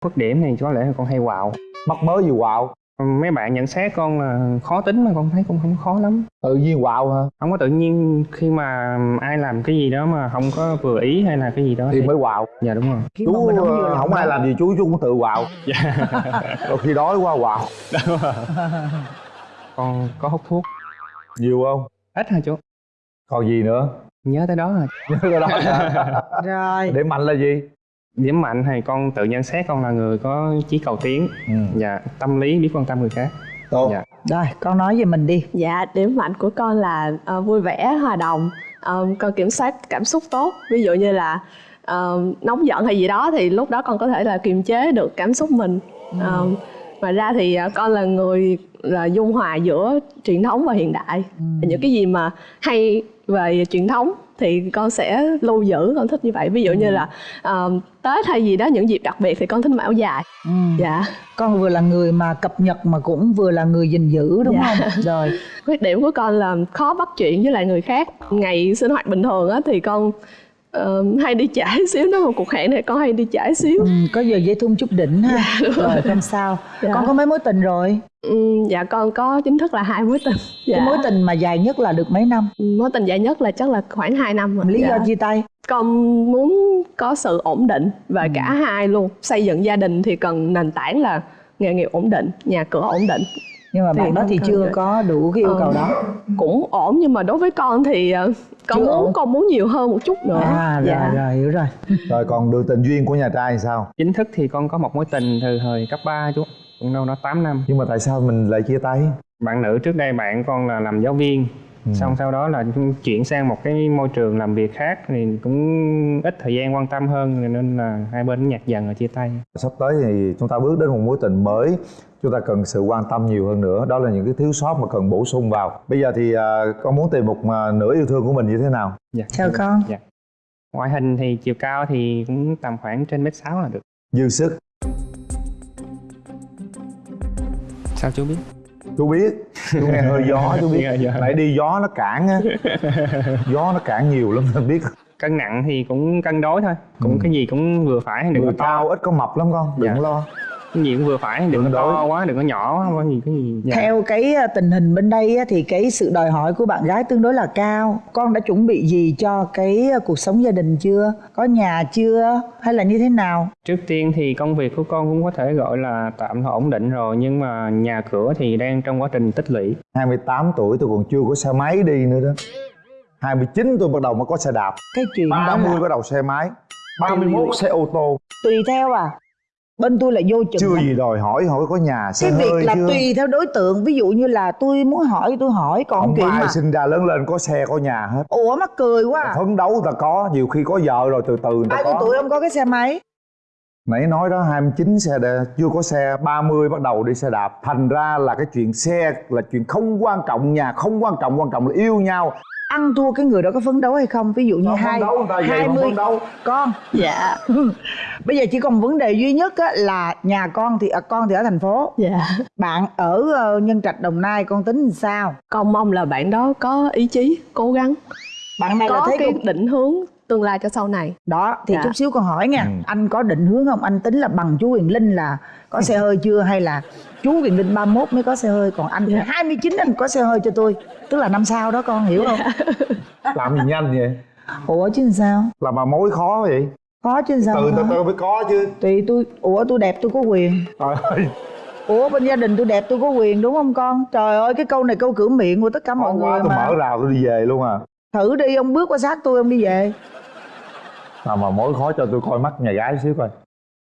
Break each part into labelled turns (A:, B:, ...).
A: khuyết điểm thì có lẽ là con hay quạo
B: mắc mới gì quạo
A: mấy bạn nhận xét con là khó tính mà con thấy cũng không khó lắm.
B: Tự nhiên quạo hả?
A: Không có tự nhiên khi mà ai làm cái gì đó mà không có vừa ý hay là cái gì đó
B: thì mới quạo
A: dạ đúng rồi.
B: Chú
C: mình không
B: ờ, không ai làm gì chú chú cũng tự quạo
A: dạ.
B: Đôi khi đói quá quạo
A: con có hút thuốc.
B: Nhiều không?
A: Ít thôi chú?
B: Còn gì nữa?
A: Nhớ tới đó rồi
B: nhớ cái đó hả?
C: rồi.
B: Để mạnh là gì
A: điểm mạnh thì con tự nhận xét con là người có chí cầu tiến.
B: Ừ.
A: dạ tâm lý biết quan tâm người khác.
B: Tốt.
A: Dạ.
C: Rồi con nói về mình đi.
D: Dạ, điểm mạnh của con là ờ, vui vẻ, hòa đồng. Ờ, Con kiểm soát cảm xúc tốt. Ví dụ như là ờ, nóng giận hay gì đó Thì lúc đó con có thể là kiềm chế được cảm xúc mình. Ờ, Ngoài ra thì ờ, con là người là dung hòa giữa truyền thống và hiện đại. Những cái gì mà hay về truyền thống thì con sẽ lưu giữ con thích như vậy. Ví dụ như là ờ, tết hay gì đó những dịp đặc biệt thì con thích mặc áo dài.
C: Ừ.
D: dạ.
C: Con vừa là người mà cập nhật mà cũng vừa là người gìn giữ đúng
D: Dạ.
C: không? Rồi.
D: Khuyết điểm của con là khó bắt chuyện với lại người khác. Ngày sinh hoạt bình thường á thì con ờ, hay đi trễ xíu nếu mà cuộc hẹn thì con hay đi trễ xíu.
C: Ừ, có giờ dây thun chút đỉnh ha. Rồi không sao.
D: Dạ.
C: con có mấy mối tình rồi?
D: Ừ, dạ con có chính thức là hai mối tình. Dạ.
C: cái mối tình mà dài nhất là được mấy năm?
D: Mối tình dài nhất là chắc là khoảng 2 năm rồi.
C: Lý
D: Dạ.
C: do chia tay?
D: Con muốn có sự ổn định về cả hai luôn. Xây dựng gia đình thì cần nền tảng là nghề nghiệp ổn định nhà cửa ổn định
C: nhưng mà
D: Thì
C: bạn đó thì chưa
D: được.
C: có đủ cái yêu
D: Ờ.
C: cầu đó
D: cũng ổn nhưng mà đối với con thì ờ, con
C: Chưa
D: muốn
C: ổn.
D: con muốn nhiều hơn một chút nữa
C: à rồi
D: dạ.
C: rồi hiểu rồi
B: rồi còn đường tình duyên của nhà trai thì sao
A: chính thức thì con có một mối tình từ thời cấp 3 chú cũng đâu đó 8 năm
B: nhưng mà tại sao mình lại chia tay
A: bạn nữ trước đây bạn con là làm giáo viên
B: Ừ.
A: xong sau đó là chuyển sang một cái môi trường làm việc khác thì cũng ít thời gian quan tâm hơn nên là hai bên nhạt dần rồi chia tay.
B: Sắp tới thì chúng ta bước đến một mối tình mới chúng ta cần sự quan tâm nhiều hơn nữa. Đó là những cái thiếu sót mà cần bổ sung vào. Bây giờ thì à, con muốn tìm một à, nửa yêu thương của mình như thế nào?
A: Dạ.
C: chào con.
A: Dạ. ngoại hình thì chiều cao thì cũng tầm khoảng trên mét sáu là được.
B: Dư sức.
A: Sao chú biết?
B: Chú biết chú nghe hơi gió chú biết. Nãy đi gió nó cản á. Gió nó cản nhiều lắm nên biết.
A: Cân nặng thì cũng cân đối thôi. Cũng
B: Ừ.
A: cái gì cũng vừa phải đừng
B: người
A: có
B: cao ít có mập lắm con đừng
A: Dạ.
B: lo
A: cái gì cũng vừa phải đừng có to quá đừng có nhỏ quá có gì cái gì dạ.
C: theo cái à, tình hình bên đây á, thì cái sự đòi hỏi của bạn gái tương đối là cao. Con đã chuẩn bị gì cho cái à, cuộc sống gia đình chưa? Có nhà chưa? Hay là như thế nào?
A: Trước tiên thì công việc của con cũng có thể gọi là tạm thời ổn định rồi nhưng mà nhà cửa thì đang trong quá trình tích lũy.
B: 28 tuổi tôi còn chưa có xe máy đi nữa đó. 29 tôi bắt đầu mới có xe đạp.
C: Cái chuyện đó
B: 30
C: là
B: bắt đầu xe máy. 31 xe ô tô.
C: tùy theo à bên tôi là vô chừng
B: chưa
C: lắm.
B: gì đòi hỏi hỏi có nhà xe
C: cái việc
B: hơi
C: là
B: chưa?
C: tùy theo đối tượng. Ví dụ như là tôi muốn hỏi tôi hỏi còn
B: không có ai
C: mà.
B: sinh ra lớn lên có xe có nhà hết.
C: Ủa mắc cười quá à.
B: phấn đấu ta có nhiều khi có vợ rồi từ từ người ta
C: bao nhiêu tuổi ông có cái xe máy?
B: Nãy nói đó 29 xe đè, chưa có xe 30 bắt đầu đi xe đạp. Thành ra là cái chuyện xe là chuyện không quan trọng nhà không quan trọng quan trọng là yêu nhau
C: ăn thua cái người đó có phấn đấu hay không? Ví dụ như hai hai mươi con.
D: Dạ.
C: Bây giờ chỉ còn vấn đề duy nhất á, là nhà con thì à, con thì ở thành phố.
D: Dạ.
C: Bạn ở ờ, nhân trạch đồng nai con tính làm sao?
D: Con mong là bạn đó có ý chí cố gắng.
C: Bạn này là
D: có
C: thấy
D: cái
C: cái
D: định hướng tương lai cho sau này.
C: Đó thì
D: Dạ.
C: chút xíu con hỏi nha.
B: Ừ.
C: anh có định hướng không? Anh tính là bằng chú Huyền Linh là có xe hơi chưa? Hay là chú Huyền Linh 31 mới có xe hơi? Còn anh thì
D: Dạ.
C: 29 anh có xe hơi cho tôi. Tức là năm sau đó con hiểu không?
B: Làm gì nhanh vậy?
C: Ủa chứ làm sao?
B: Là mà mối khó vậy?
C: Có chứ làm sao
B: từ từ mới có chứ.
C: Tùy tôi ủa tôi đẹp tôi có quyền.
B: Trời ơi.
C: Ủa bên gia đình tôi đẹp tôi có quyền đúng không con? Trời ơi cái câu này câu cửa miệng của tất cả mọi
B: khó
C: người
B: quá tôi
C: mà.
B: mở rào tôi đi về luôn à.
C: Thử đi ông bước qua sát tôi ông đi về
B: nào mà mối khó cho tôi coi mắt nhà gái xíu coi.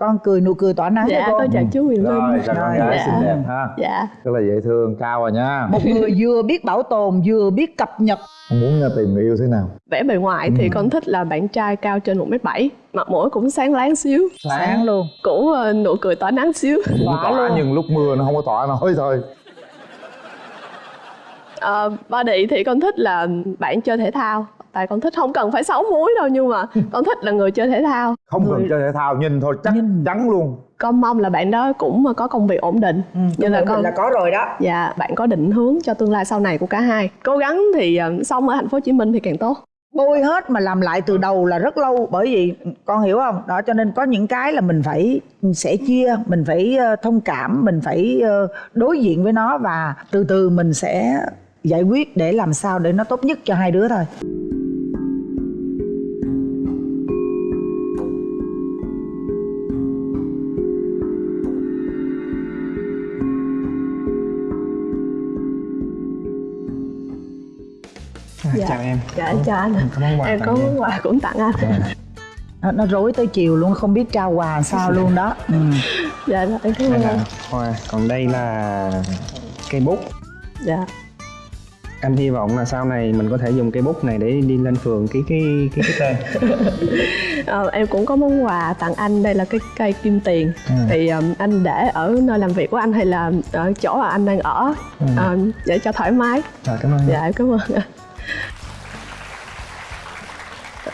C: Con cười nụ cười tỏa nắng
D: dạ
C: cho
D: con chào chú Huyền
B: rồi
D: Linh
B: chào con
C: Rồi,
B: gái
D: dạ.
B: xinh đẹp ha.
D: Dạ.
B: Rất là dễ thương cao rồi nha.
C: Một người vừa biết bảo tồn vừa biết cập nhật.
B: Con muốn uh, tìm người yêu thế nào?
D: Vẻ bề ngoài thì con thích là bạn trai cao trên 1m7 mặt mũi cũng sáng láng xíu.
C: Sáng. Luôn.
D: Cũng ờ, nụ cười tỏa nắng xíu.
B: Cũng
C: Tỏa
B: tỏa
C: luôn.
B: nhưng lúc mưa nó không có tỏa nổi thôi.
D: Ờ, body thì con thích là bạn chơi thể thao tại con thích không cần phải xấu múi đâu nhưng mà con thích là người chơi thể thao.
B: Không
D: người,
B: cần chơi thể thao nhìn thôi chắc
C: Nhìn.
B: chắn luôn.
D: Con mong là bạn đó cũng có công việc ổn định. Như là con
C: là có rồi đó.
D: Dạ bạn có định hướng cho tương lai sau này của cả hai. Cố gắng thì ờ, sống ở thành phố Hồ Chí Minh thì càng tốt.
C: Bôi hết mà làm lại từ đầu là rất lâu bởi vì con hiểu không? Đó cho nên có những cái là mình phải sẽ chia mình phải ờ, thông cảm mình phải ờ, đối diện với nó và từ từ mình sẽ giải quyết để làm sao để nó tốt nhất cho hai đứa thôi
D: Dạ.
A: chào em
D: dạ em chào anh ạ.
A: có món quà
D: em
A: tặng
D: có
A: em.
D: món quà cũng tặng anh
C: nó, nó rối tới chiều luôn không biết trao quà sao luôn đó ừ.
D: dạ em cảm ơn
A: là hoa còn đây là cây bút
D: dạ
A: anh hy vọng là sau này mình có thể dùng cây bút này để đi lên phường ký cái cái cái tên
D: Ờ, em cũng có món quà tặng anh đây là cái cây kim tiền
A: Ừ.
D: thì um, anh để ở nơi làm việc của anh hay là ở chỗ mà anh đang ở
A: Ừ.
D: um, để cho thoải mái
A: rồi cảm ơn em.
D: dạ em cảm ơn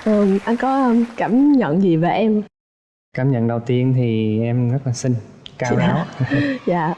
D: anh Ừm, anh có cảm nhận gì về em?
A: Cảm nhận đầu tiên thì em rất là xinh cao
D: Dạ.
A: ráo.
D: Dạ.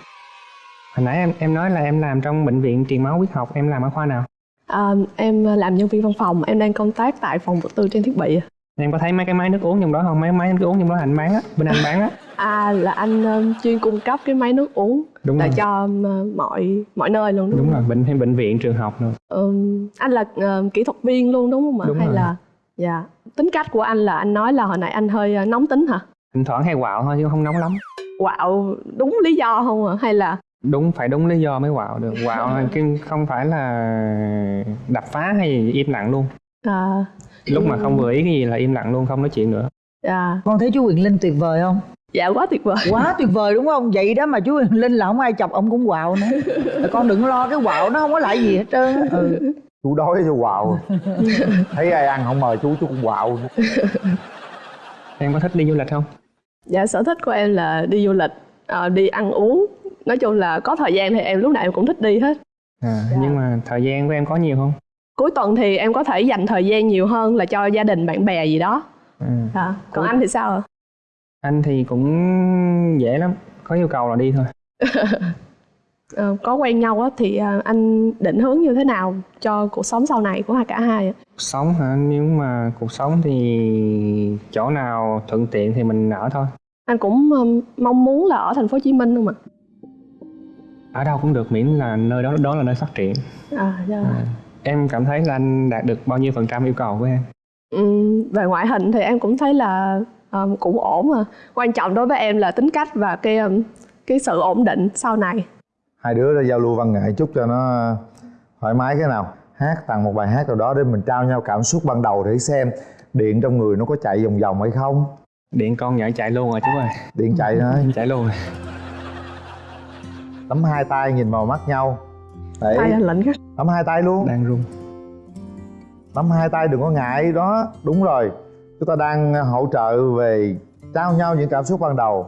A: Hồi nãy em em nói là em làm trong bệnh viện truyền máu huyết học em làm ở khoa nào?
D: Um, em làm nhân viên văn phòng em đang công tác tại phòng vật tư trang thiết bị
A: em có thấy mấy cái máy nước uống trong đó không? Mấy máy nước uống trong đó anh bán á bên anh bán á.
D: À là anh um, chuyên cung cấp cái máy nước uống
A: đúng
D: là
A: rồi.
D: cho um, mọi mọi nơi luôn đúng,
A: đúng
D: không?
A: rồi bệnh hay bệnh viện trường học rồi
D: Ừm, anh là um, kỹ thuật viên luôn đúng không ạ?
A: Đúng
D: hay
A: rồi.
D: là dạ. Tính cách của anh là anh nói là hồi nãy anh hơi uh, nóng tính hả?
A: Thỉnh thoảng hay quạo thôi chứ không nóng lắm.
D: Quạo đúng lý do không ạ? Hay là
A: đúng phải đúng lý do mới quạo được. Quạo là cái không phải là đập phá hay gì im lặng luôn
D: à,
A: lúc mà không vừa ý cái gì là im lặng luôn không nói chuyện nữa.
D: Dạ.
C: Con thấy chú Quyền Linh tuyệt vời không?
D: Dạ quá tuyệt vời.
C: Quá tuyệt vời đúng không? Vậy đó mà chú Quyền Linh là không ai chọc ông cũng quạo nữa. Con đừng lo cái quạo nó không có lại gì hết trơn á. ừ.
B: chú đói cho quạo. Thấy ai ăn không mời chú chú cũng quạo
A: em có thích đi du lịch không?
D: Dạ sở thích của em là đi du lịch ờ, đi ăn uống. Nói chung là có thời gian thì em lúc nào em cũng thích đi hết.
A: À,
D: Dạ.
A: nhưng mà thời gian của em có nhiều không
D: cuối tuần thì em có thể dành thời gian nhiều hơn là cho gia đình bạn bè gì đó.
A: Ừ.
D: à, còn
A: Cuối-
D: anh thì sao ạ?
A: Anh thì cũng dễ lắm có yêu cầu là đi thôi.
D: Ờ, có quen nhau á thì à, anh định hướng như thế nào cho cuộc sống sau này của hai cả hai ạ?
A: Cuộc sống hả? Nếu mà cuộc sống thì chỗ nào thuận tiện thì mình ở thôi.
D: Anh cũng um, mong muốn là ở thành phố Hồ Chí Minh không ạ?
A: Ở đâu cũng được miễn là nơi đó đó là nơi phát triển.
D: À, dạ.
A: à. Em cảm thấy là anh đạt được bao nhiêu phần trăm yêu cầu của em?
D: Ừm, về ngoại hình thì em cũng thấy là um, cũng ổn mà. Quan trọng đối với em là tính cách và cái um, cái sự ổn định sau này.
B: Hai đứa đã giao lưu văn nghệ chút cho nó thoải mái cái nào. Hát tặng một bài hát nào đó để mình trao nhau cảm xúc ban đầu để xem điện trong người nó có chạy vòng vòng hay không.
A: Điện con nhảy chạy luôn rồi chú ơi.
B: Điện chạy thôi
A: chạy luôn rồi.
B: Nắm hai tay nhìn vào mắt nhau để
D: tay anh lạnh khắc
B: nắm hai tay luôn.
A: Đang run.
B: Nắm hai tay đừng có ngại. Đó đúng rồi. Chúng ta đang hỗ trợ về trao nhau những cảm xúc ban đầu.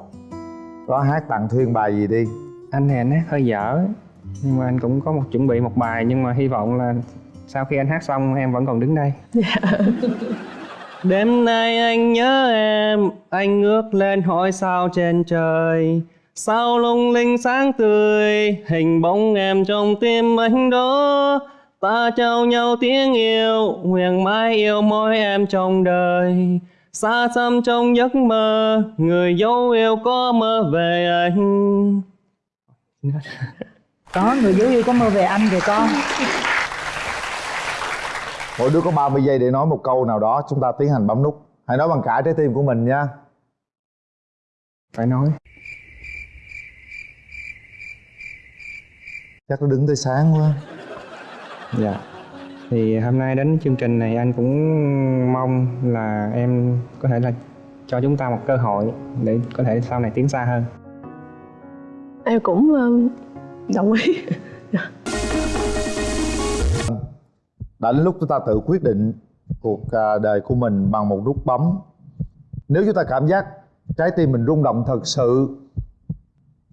B: Đó hát tặng thuyên bài gì đi.
A: Anh thì anh hát hơi dở. Nhưng mà anh cũng có một chuẩn bị một bài. Nhưng mà hy vọng là sau khi anh hát xong em vẫn còn đứng đây. Đêm nay anh nhớ em. Anh ngước lên hỏi sao trên trời sao lung linh sáng tươi hình bóng em trong tim anh đó ta trao nhau tiếng yêu nguyện mãi yêu mỗi em trong đời. Xa xăm trong giấc mơ người dấu yêu có mơ về anh.
C: Có người dấu yêu có mơ về anh rồi con.
B: Mỗi đứa có 30 giây để nói một câu nào đó chúng ta tiến hành bấm nút. Hãy nói bằng cả trái tim của mình nha.
A: Phải nói
B: chắc nó đứng tới sáng quá
A: Dạ. Thì hôm nay đến chương trình này anh cũng mong là em có thể là cho chúng ta một cơ hội để có thể sau này tiến xa hơn.
D: em cũng um, đồng ý
B: đã đến lúc chúng ta tự quyết định cuộc à, đời của mình bằng một nút bấm nếu chúng ta cảm giác trái tim mình rung động thật sự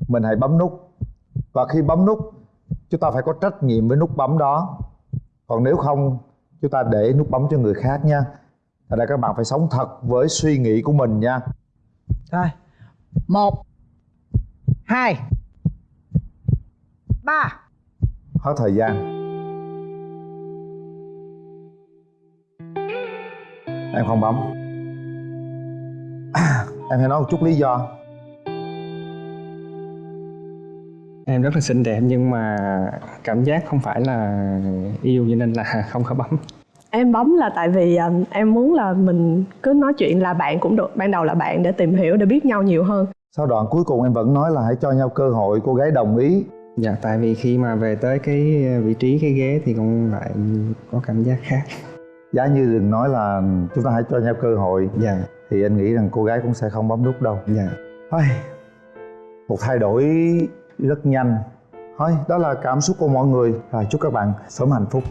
B: mình hãy bấm nút và khi bấm nút chúng ta phải có trách nhiệm với nút bấm đó. Còn nếu không chúng ta để nút bấm cho người khác nha. Thật ra các bạn phải sống thật với suy nghĩ của mình nha.
C: Rồi. Một hai ba.
B: Hết thời gian. Em không bấm. Em hãy nói một chút lý do
A: em rất là xinh đẹp nhưng mà cảm giác không phải là yêu cho nên là không có bấm.
D: Em bấm là tại vì um, em muốn là mình cứ nói chuyện là bạn cũng được ban đầu là bạn để tìm hiểu để biết nhau nhiều hơn.
B: Sau đoạn cuối cùng em vẫn nói là hãy cho nhau cơ hội cô gái đồng ý.
A: Dạ tại vì khi mà về tới cái vị trí cái ghế thì con lại có cảm giác khác.
B: Giá như đừng nói là chúng ta hãy cho nhau cơ hội.
A: Dạ.
B: Thì anh nghĩ rằng cô gái cũng sẽ không bấm nút đâu.
A: Dạ.
B: Thôi, một thay đổi rất nhanh. Thôi, đó là cảm xúc của mọi người. Rồi, chúc các bạn sớm hạnh phúc.